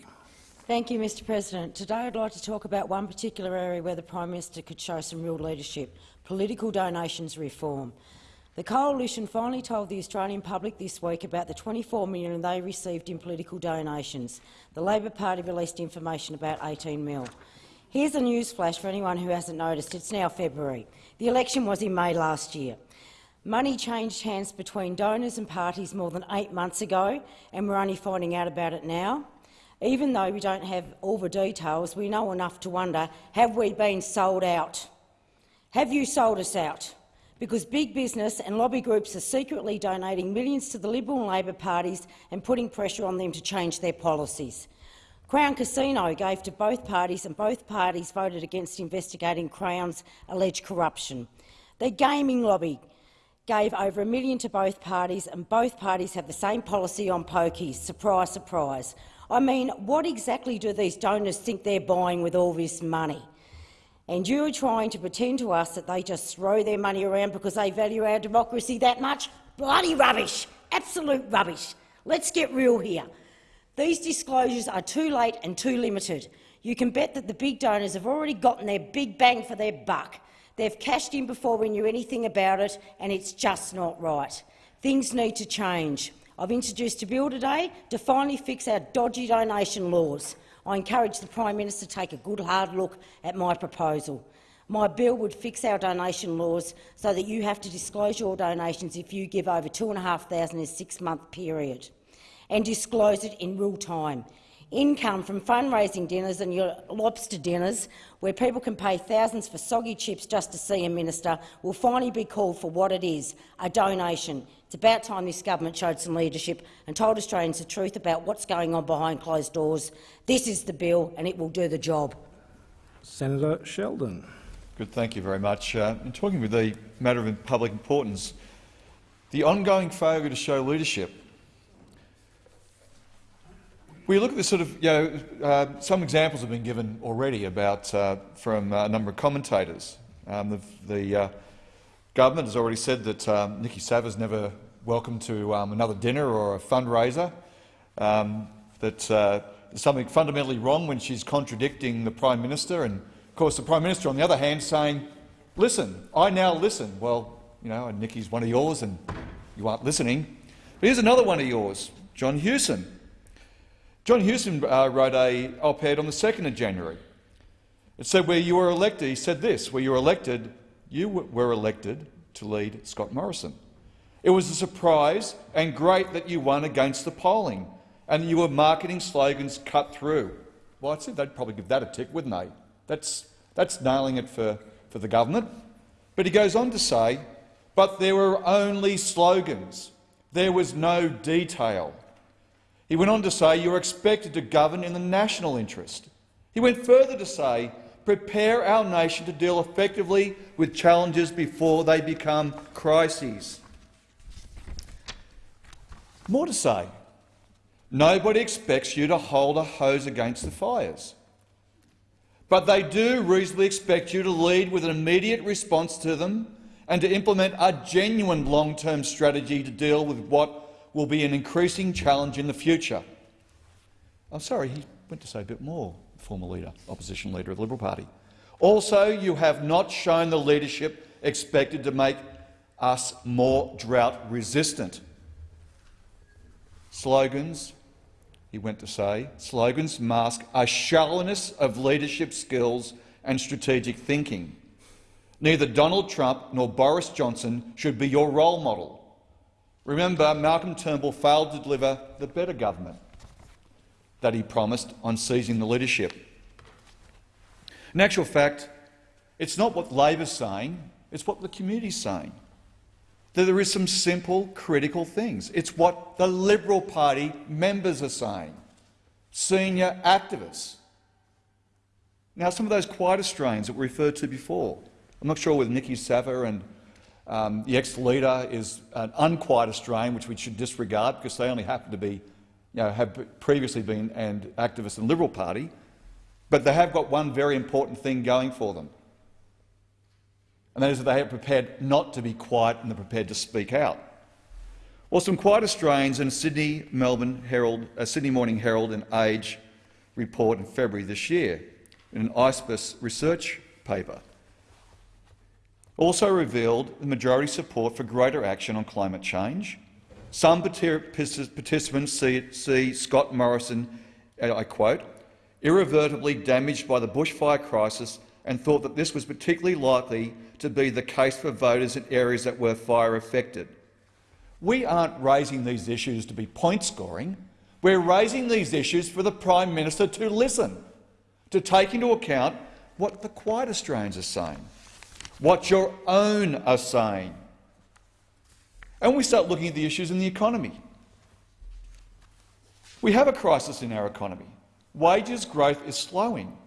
Thank you, Mr President. Today I'd like to talk about one particular area where the Prime Minister could show some real leadership, political donations reform. The Coalition finally told the Australian public this week about the 24 million they received in political donations. The Labor Party released information about 18 mil. Here's a news flash for anyone who hasn't noticed. It's now February. The election was in May last year. Money changed hands between donors and parties more than eight months ago, and we're only finding out about it now. Even though we don't have all the details, we know enough to wonder, have we been sold out? Have you sold us out? Because big business and lobby groups are secretly donating millions to the Liberal and Labor parties and putting pressure on them to change their policies. Crown Casino gave to both parties and both parties voted against investigating Crown's alleged corruption. The gaming lobby gave over a million to both parties and both parties have the same policy on pokies. Surprise, surprise. I mean, what exactly do these donors think they're buying with all this money? And you're trying to pretend to us that they just throw their money around because they value our democracy that much? Bloody rubbish! Absolute rubbish! Let's get real here. These disclosures are too late and too limited. You can bet that the big donors have already gotten their big bang for their buck. They've cashed in before we knew anything about it, and it's just not right. Things need to change. I've introduced a bill today to finally fix our dodgy donation laws. I encourage the Prime Minister to take a good hard look at my proposal. My bill would fix our donation laws so that you have to disclose your donations if you give over 2,500 in a six-month period, and disclose it in real time. Income from fundraising dinners and your lobster dinners, where people can pay thousands for soggy chips just to see a minister, will finally be called for what it is, a donation. It's about time this government showed some leadership and told Australians the truth about what's going on behind closed doors. This is the bill and it will do the job. Senator Sheldon. Good, thank you very much. Uh, in talking with the matter of public importance, the ongoing failure to show leadership. We look at this sort of, you know, uh, some examples have been given already about uh, from a number of commentators. Um, the, the uh, government has already said that um, Niki Savva's never welcome to um, another dinner or a fundraiser, um, that uh, there's something fundamentally wrong when she's contradicting the Prime Minister, and of course the Prime Minister on the other hand saying, listen, I now listen. Well, you know, and Niki's one of yours and you aren't listening. But here's another one of yours, John Hewson. John Hewson uh, wrote a op-ed on the 2nd of January. It said, where you were elected, he said this, where you were elected, you were elected to lead Scott Morrison. It was a surprise and great that you won against the polling and you were marketing slogans cut through. Well, I'd say they'd probably give that a tick, wouldn't they? That's, that's nailing it for, for the government. But he goes on to say, but there were only slogans. There was no detail. He went on to say you are expected to govern in the national interest. He went further to say prepare our nation to deal effectively with challenges before they become crises. More to say, nobody expects you to hold a hose against the fires. But they do reasonably expect you to lead with an immediate response to them and to implement a genuine long-term strategy to deal with what will be an increasing challenge in the future. I'm sorry, he went to say a bit more, former leader, opposition leader of the Liberal Party. Also, you have not shown the leadership expected to make us more drought-resistant. Slogans, he went to say, slogans mask a shallowness of leadership skills and strategic thinking. Neither Donald Trump nor Boris Johnson should be your role model. Remember, Malcolm Turnbull failed to deliver the better government that he promised on seizing the leadership. In actual fact, it's not what Labor's saying, it's what the community's saying that there is some simple critical things. It's what the Liberal Party members are saying, senior activists. Now, some of those quiet Australians that we referred to before. I'm not sure whether Niki Savva and um, the ex-leader is an unquiet Australian, which we should disregard because they only happen to be, you know, have previously been and activists in the Liberal Party, but they have got one very important thing going for them and that is that they are prepared not to be quiet and they're prepared to speak out. Well, some quiet Australians in Sydney, Melbourne Herald, uh, Sydney Morning Herald and Age report in February this year in an Ipsos research paper also revealed the majority support for greater action on climate change. Some participants see, see Scott Morrison, uh, I quote, irreversibly damaged by the bushfire crisis and thought that this was particularly likely to be the case for voters in areas that were fire affected. We aren't raising these issues to be point scoring. We're raising these issues for the Prime Minister to listen, to take into account what the quiet Australians are saying, what your own are saying. And we start looking at the issues in the economy. We have a crisis in our economy. Wages growth is slowing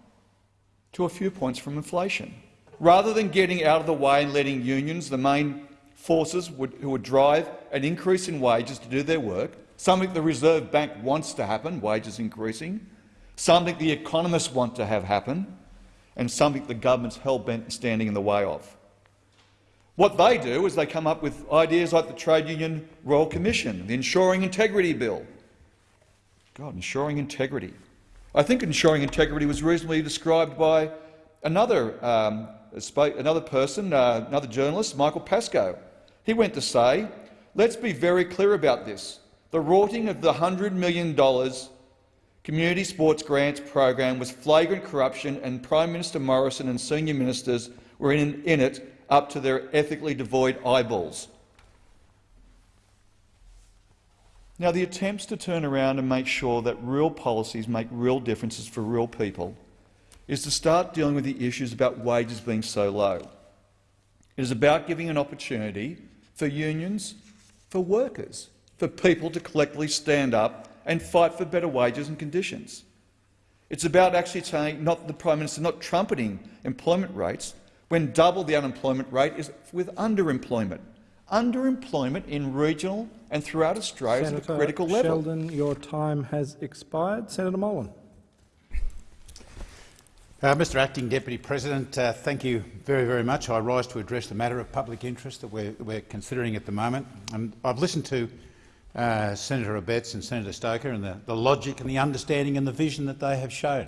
to a few points from inflation. Rather than getting out of the way and letting unions, the main forces would, who would drive an increase in wages to do their work, something the Reserve Bank wants to happen, wages increasing, something the economists want to have happen, and something the government's hell-bent standing in the way of. What they do is they come up with ideas like the Trade Union Royal Commission, the Ensuring Integrity Bill. God, ensuring integrity. I think ensuring integrity was reasonably described by another, um, another person, uh, another journalist, Michael Pascoe. He went to say, let's be very clear about this. The rorting of the $100 million community sports grants program was flagrant corruption and Prime Minister Morrison and senior ministers were in, in it up to their ethically devoid eyeballs. Now, the attempts to turn around and make sure that real policies make real differences for real people is to start dealing with the issues about wages being so low. It is about giving an opportunity for unions, for workers, for people to collectively stand up and fight for better wages and conditions. It's about actually saying, not the Prime Minister not trumpeting employment rates, when double the unemployment rate is with underemployment. Underemployment in regional and throughout Australia Senator is at a critical level. Sheldon, your time has expired. Senator Molan. Uh, Mr Acting Deputy President, uh, thank you very, very much. I rise to address the matter of public interest that we're, we're considering at the moment. And I've listened to uh, Senator Abetz and Senator Stoker and the, the logic and the understanding and the vision that they have shown.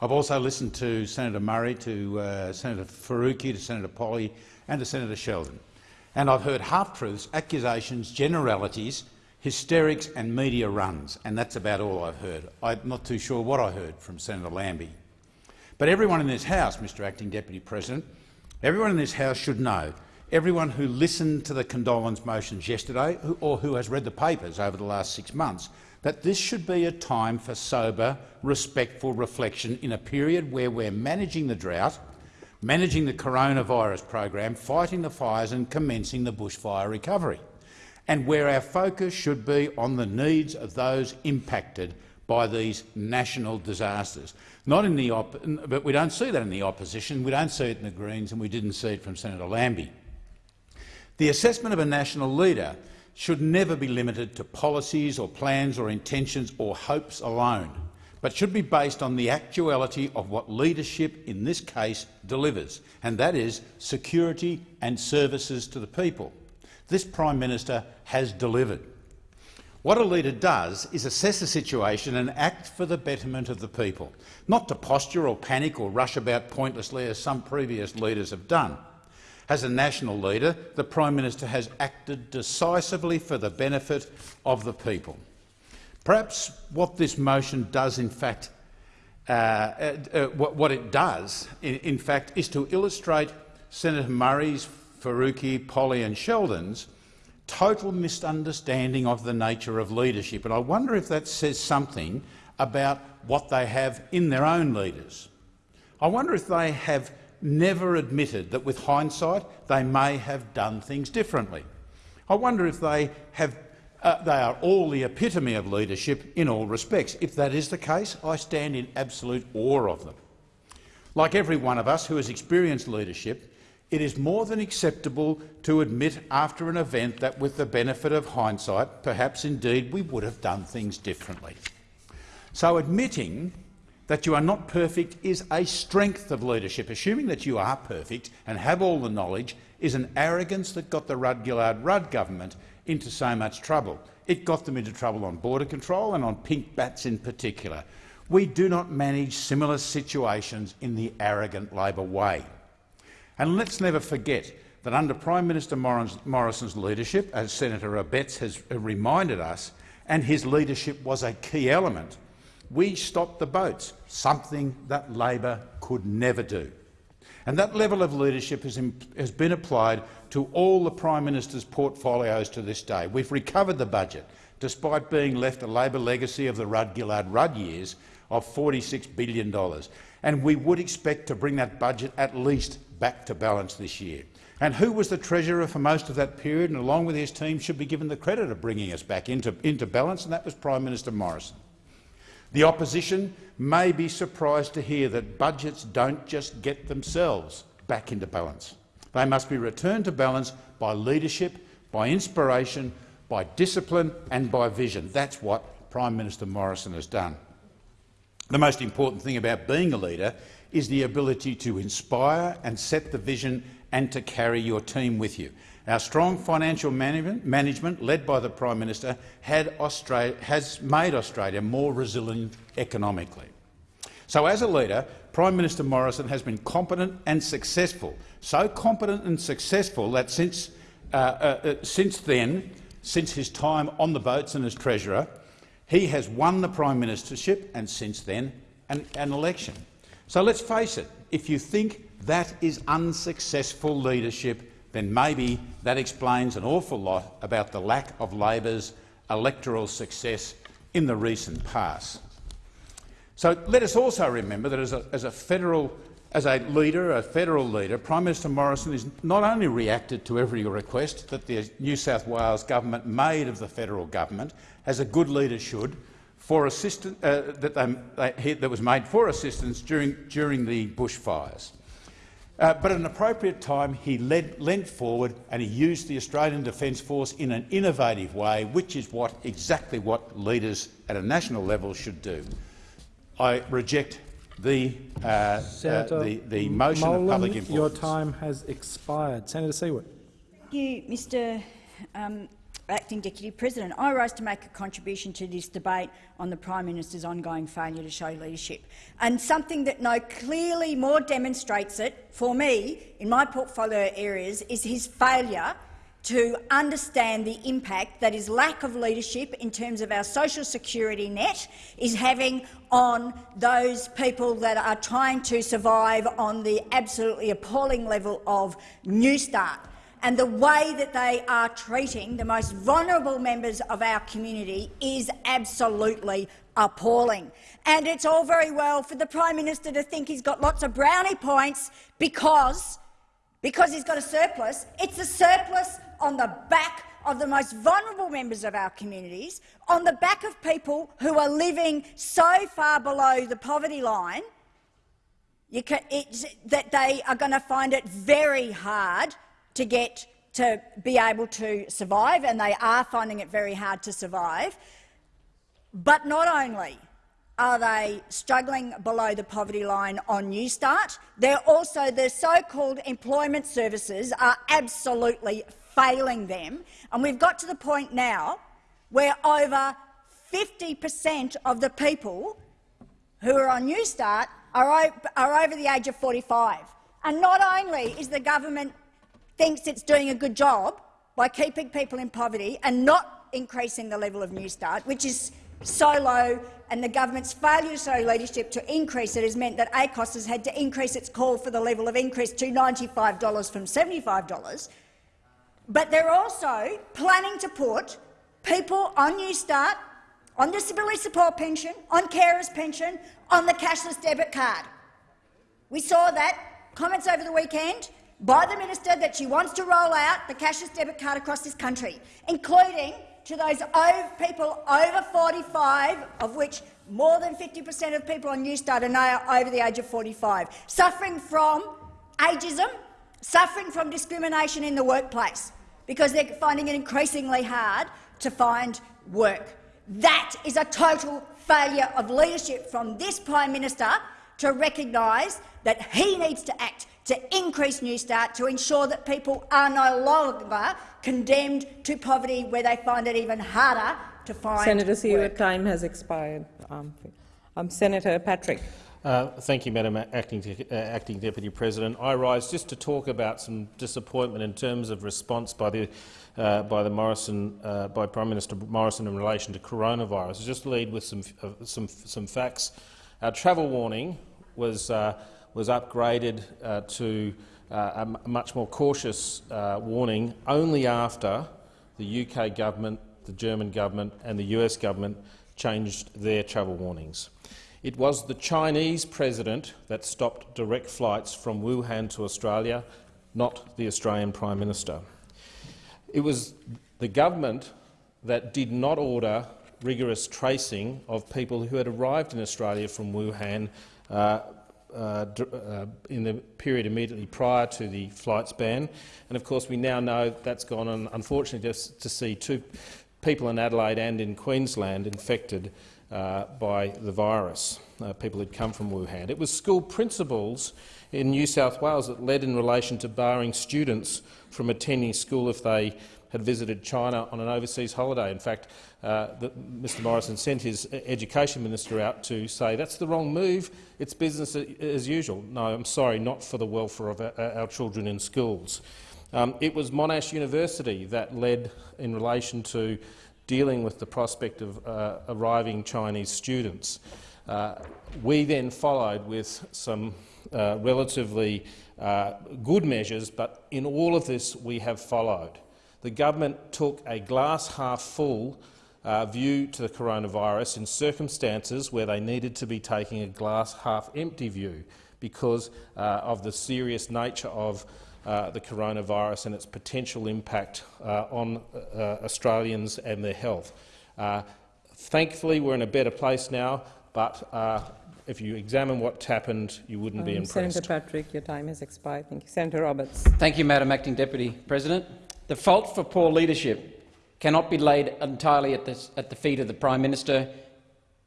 I've also listened to Senator Murray, to uh, Senator Faruqi, to Senator Polley and to Senator Sheldon. And I've heard half-truths, accusations, generalities, hysterics and media runs, and that's about all I've heard. I'm not too sure what I heard from Senator Lambie. But everyone in this House, Mr Acting Deputy President, everyone in this House should know, everyone who listened to the condolence motions yesterday or who has read the papers over the last six months, that this should be a time for sober, respectful reflection in a period where we're managing the drought, managing the coronavirus program, fighting the fires and commencing the bushfire recovery, and where our focus should be on the needs of those impacted by these national disasters. Not in the but we don't see that in the opposition, we don't see it in the Greens, and we didn't see it from Senator Lambie. The assessment of a national leader should never be limited to policies or plans or intentions or hopes alone, but should be based on the actuality of what leadership in this case delivers, and that is security and services to the people. This Prime Minister has delivered. What a leader does is assess the situation and act for the betterment of the people, not to posture or panic or rush about pointlessly as some previous leaders have done. As a national leader, the Prime Minister has acted decisively for the benefit of the people. Perhaps what this motion does, in fact, uh, uh, uh, what, it does, in, in fact, is to illustrate Senator Murray's, Faruqi, Polley and Sheldon's total misunderstanding of the nature of leadership. And I wonder if that says something about what they have in their own leaders. I wonder if they have never admitted that with hindsight they may have done things differently. I wonder if they, have, uh, they are all the epitome of leadership in all respects. If that is the case, I stand in absolute awe of them. Like every one of us who has experienced leadership, it is more than acceptable to admit after an event that, with the benefit of hindsight, perhaps indeed we would have done things differently. So admitting that you are not perfect is a strength of leadership. Assuming that you are perfect and have all the knowledge is an arrogance that got the Rudd-Gillard-Rudd government into so much trouble. It got them into trouble on border control and on pink bats in particular. We do not manage similar situations in the arrogant Labor way. And let's never forget that under Prime Minister Morrison's leadership, as Senator Abetz has reminded us, and his leadership was a key element, we stopped the boats, something that Labor could never do. And that level of leadership has, has, been applied to all the Prime Minister's portfolios to this day. We've recovered the budget, despite being left a Labor legacy of the Rudd-Gillard-Rudd years of $46 billion. And we would expect to bring that budget at least back to balance this year. And who was the Treasurer for most of that period and, along with his team, should be given the credit of bringing us back into, into balance, and that was Prime Minister Morrison. The opposition may be surprised to hear that budgets don't just get themselves back into balance. They must be returned to balance by leadership, by inspiration, by discipline and by vision. That's what Prime Minister Morrison has done. The most important thing about being a leader is the ability to inspire and set the vision and to carry your team with you. Our strong financial management, led by the Prime Minister, has made Australia more resilient economically. So, as a leader, Prime Minister Morrison has been competent and successful, so competent and successful that since, uh, uh, uh, since then, since his time on the boats and as Treasurer, he has won the Prime Ministership and since then an, an election. So let's face it, if you think that is unsuccessful leadership, then maybe that explains an awful lot about the lack of Labor's electoral success in the recent past. So let us also remember that as a, as a federal as a leader, a federal leader, Prime Minister Morrison has not only reacted to every request that the New South Wales government made of the federal government, as a good leader should, for assistance uh, that, they, that was made for assistance during, during the bushfires. Uh, but at an appropriate time, he led, leant forward and he used the Australian Defence Force in an innovative way, which is what, exactly what leaders at a national level should do. I reject the, uh, uh, the, the motion Molan, of public importance. Your time has expired. Senator Siewert. Thank you, Mr um, Acting Deputy President. I rise to make a contribution to this debate on the Prime Minister's ongoing failure to show leadership. And something that no clearly more demonstrates it, for me, in my portfolio areas, is his failure to understand the impact that his lack of leadership in terms of our social security net is having on those people that are trying to survive on the absolutely appalling level of Newstart and the way that they are treating the most vulnerable members of our community is absolutely appalling. And it's all very well for the Prime Minister to think he's got lots of brownie points because, because he's got a surplus. It's a surplus on the back of the most vulnerable members of our communities, on the back of people who are living so far below the poverty line can, that they are going to find it very hard to get to be able to survive, and they are finding it very hard to survive. But not only are they struggling below the poverty line on Newstart, they're also the so-called employment services are absolutely failing them. And we've got to the point now where over 50 per cent of the people who are on Newstart are, are over the age of 45. And not only is the government thinks it's doing a good job by keeping people in poverty and not increasing the level of Newstart, which is so low, and the government's failure to show leadership to increase it has meant that ACOSS has had to increase its call for the level of increase to $95 from $75. But they're also planning to put people on Newstart, on disability support pension, on carers pension, on the cashless debit card. We saw that comments over the weekend by the minister that she wants to roll out the cashless debit card across this country, including to those people over 45, of which more than 50 per cent of people on Newstart are now over the age of 45, suffering from ageism, suffering from discrimination in the workplace, because they're finding it increasingly hard to find work. That is a total failure of leadership from this Prime Minister to recognise that he needs to act to increase New Newstart to ensure that people are no longer condemned to poverty where they find it even harder to find Senator Siewert, work. time has expired. Um, Um, Senator Patrick. Uh, thank you, Madam Acting, uh, Acting Deputy President. I rise just to talk about some disappointment in terms of response by the uh, by the Morrison uh, by Prime Minister Morrison in relation to coronavirus. I'll just lead with some uh, some some facts. Our travel warning was uh, was upgraded uh, to uh, a much more cautious uh, warning only after the UK government, the German government, and the US government changed their travel warnings. It was the Chinese president that stopped direct flights from Wuhan to Australia, not the Australian Prime Minister. It was the government that did not order rigorous tracing of people who had arrived in Australia from Wuhan uh, uh, uh, in the period immediately prior to the flights ban. And of course, we now know that's gone on, unfortunately, just to see two people in Adelaide and in Queensland infected uh, by the virus, uh, people who'd come from Wuhan. It was school principals in New South Wales that led in relation to barring students from attending school if they had visited China on an overseas holiday. In fact, uh, the, Mr Morrison sent his education minister out to say that's the wrong move, it's business as usual. No, I'm sorry, not for the welfare of our, our children in schools. Um, it was Monash University that led in relation to dealing with the prospect of uh, arriving Chinese students. Uh, we then followed with some uh, relatively uh, good measures, but in all of this we have followed. The government took a glass-half-full uh, view to the coronavirus in circumstances where they needed to be taking a glass-half-empty view because uh, of the serious nature of uh, the coronavirus and its potential impact uh, on uh, Australians and their health. Uh, thankfully, we're in a better place now, but uh, if you examine what's happened, you wouldn't um, be impressed. Senator Patrick, your time has expired. Thank you. Senator Roberts. Thank you, Madam Acting Deputy President. The fault for poor leadership cannot be laid entirely at the, at the feet of the Prime Minister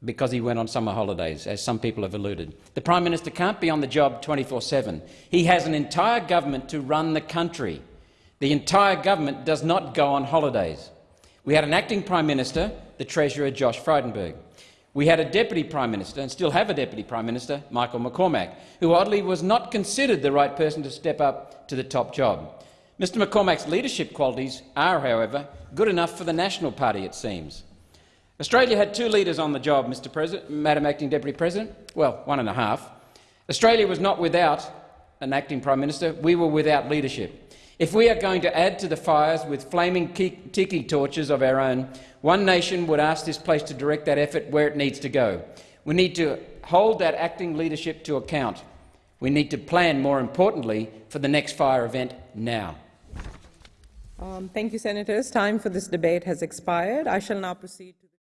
because he went on summer holidays, as some people have alluded. The Prime Minister can't be on the job 24-7. He has an entire government to run the country. The entire government does not go on holidays. We had an acting Prime Minister, the Treasurer Josh Frydenberg. We had a Deputy Prime Minister, and still have a Deputy Prime Minister, Michael McCormack, who oddly was not considered the right person to step up to the top job. Mr McCormack's leadership qualities are, however, good enough for the National Party, it seems. Australia had two leaders on the job, Mr. President, Madam Acting Deputy President. Well, one and a half. Australia was not without an acting Prime Minister. We were without leadership. If we are going to add to the fires with flaming tiki torches of our own, one nation would ask this place to direct that effort where it needs to go. We need to hold that acting leadership to account. We need to plan, more importantly, for the next fire event now. Um, thank you, Senators. Time for this debate has expired. I shall now proceed to